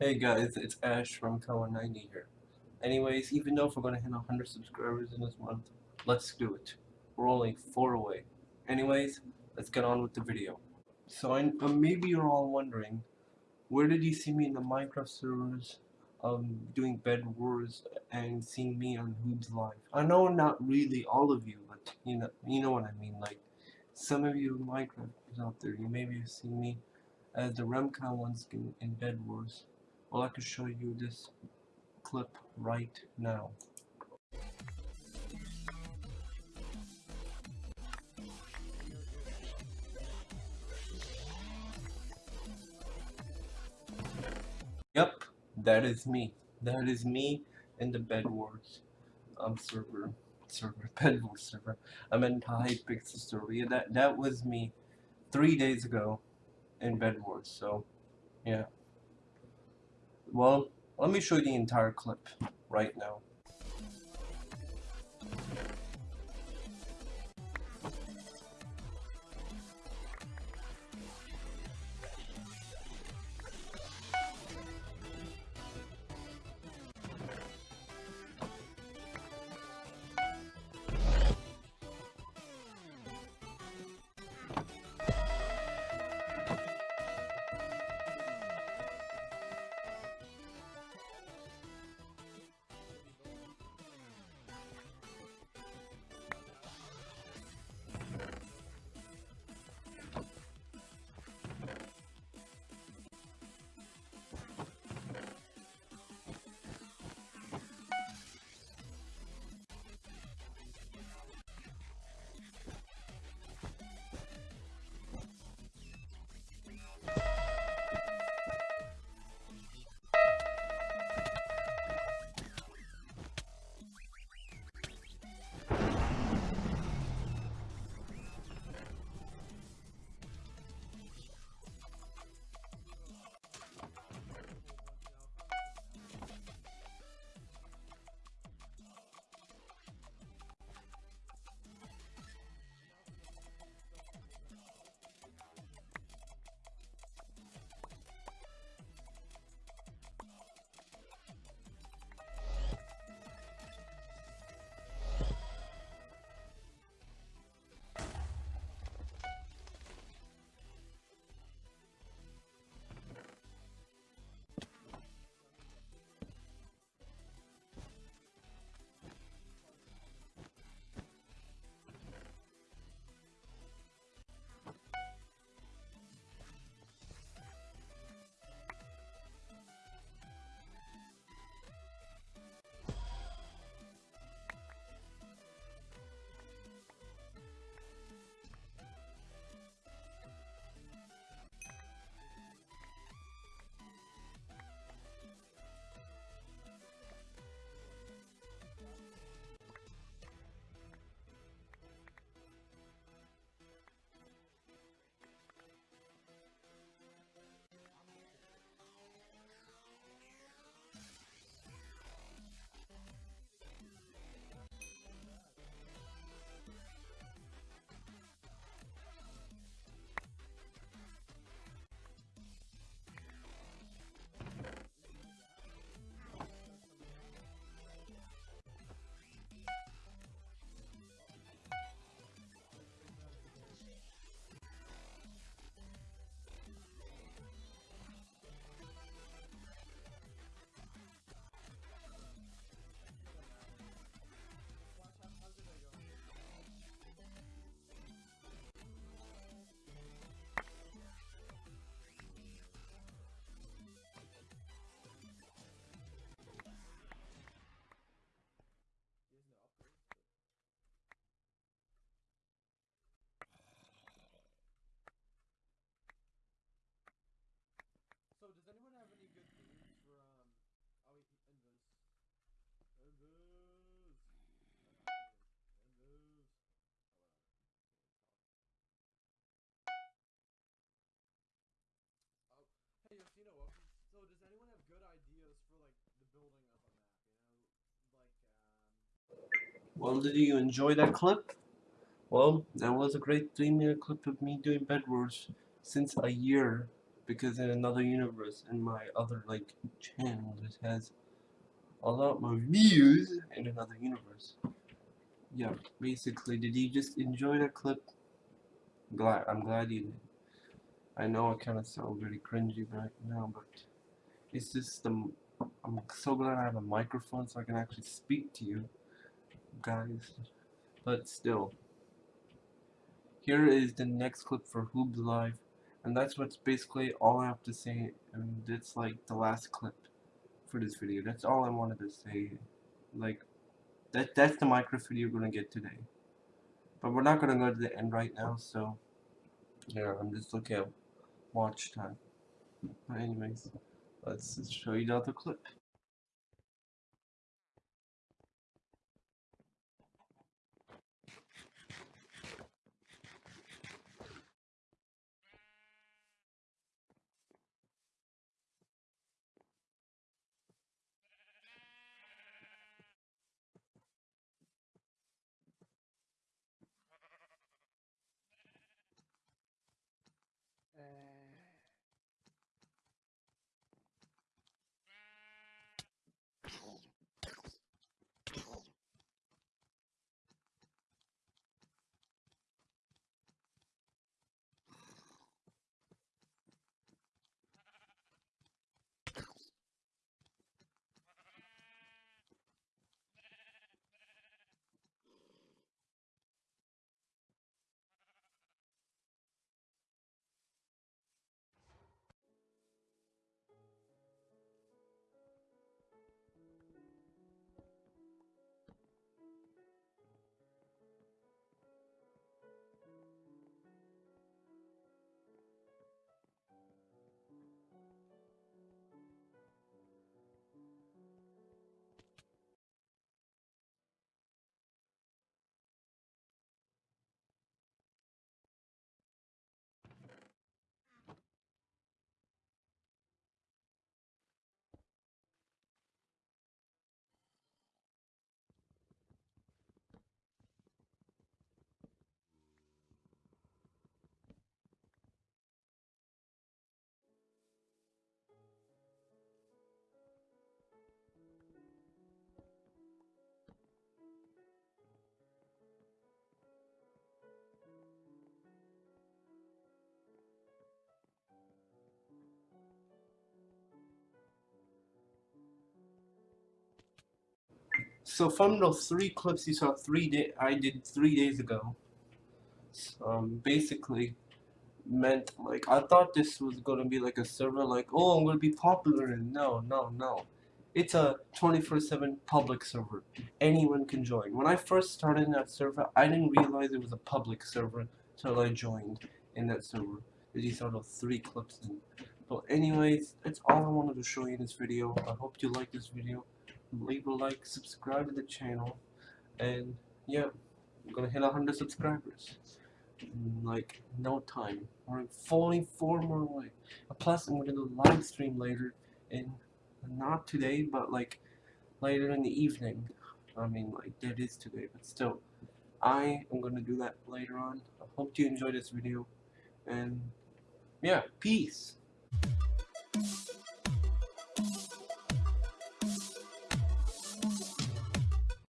Hey guys, it's Ash from Kawa90 here. Anyways, even though if we're gonna hit 100 subscribers in this month, let's do it. We're only 4 away. Anyways, let's get on with the video. So I, uh, maybe you're all wondering, where did you see me in the Minecraft servers um, doing Bed Wars and seeing me on Hoobs Live? I know not really all of you, but you know, you know what I mean. Like some of you Minecrafters out there, you maybe have seen me as the Remcon one skin in Bed Wars. Well, I can show you this clip right now. Yep, that is me. That is me in the Bed Wars um server server Bed Wars server. I meant Hypixel server. Yeah, that that was me three days ago in Bed Wars. So yeah. Well, let me show you the entire clip right now. Good ideas for like the building of a map? You know, like um. Well, did you enjoy that clip? Well, that was a great three minute clip of me doing Bed Wars since a year because in another universe in my other like channel it has a lot more views in another universe. Yeah, basically, did you just enjoy that clip? Glad I'm glad you did. I know I kind of sound very cringy right now, but it's just the I'm so glad I have a microphone so I can actually speak to you guys. But still, here is the next clip for Hoobs Live, and that's what's basically all I have to say, and it's like the last clip for this video. That's all I wanted to say. Like, that that's the microphone you're gonna get today. But we're not gonna go to the end right now, so yeah, I'm just looking at watch time. But anyways, let's show you the other clip. So from those three clips you saw three day I did three days ago, um, basically meant like I thought this was gonna be like a server like oh I'm gonna be popular and no no no, it's a 24/7 public server. Anyone can join. When I first started in that server, I didn't realize it was a public server until I joined in that server. You saw those three clips in. But anyways, that's all I wanted to show you in this video. I hope you like this video leave a like, subscribe to the channel, and yeah, I'm gonna hit 100 subscribers in like no time. We're 44 more away. Plus, I'm gonna do a live stream later, and not today, but like later in the evening. I mean, like that is today, but still, I am gonna do that later on. I hope you enjoyed this video, and yeah, peace.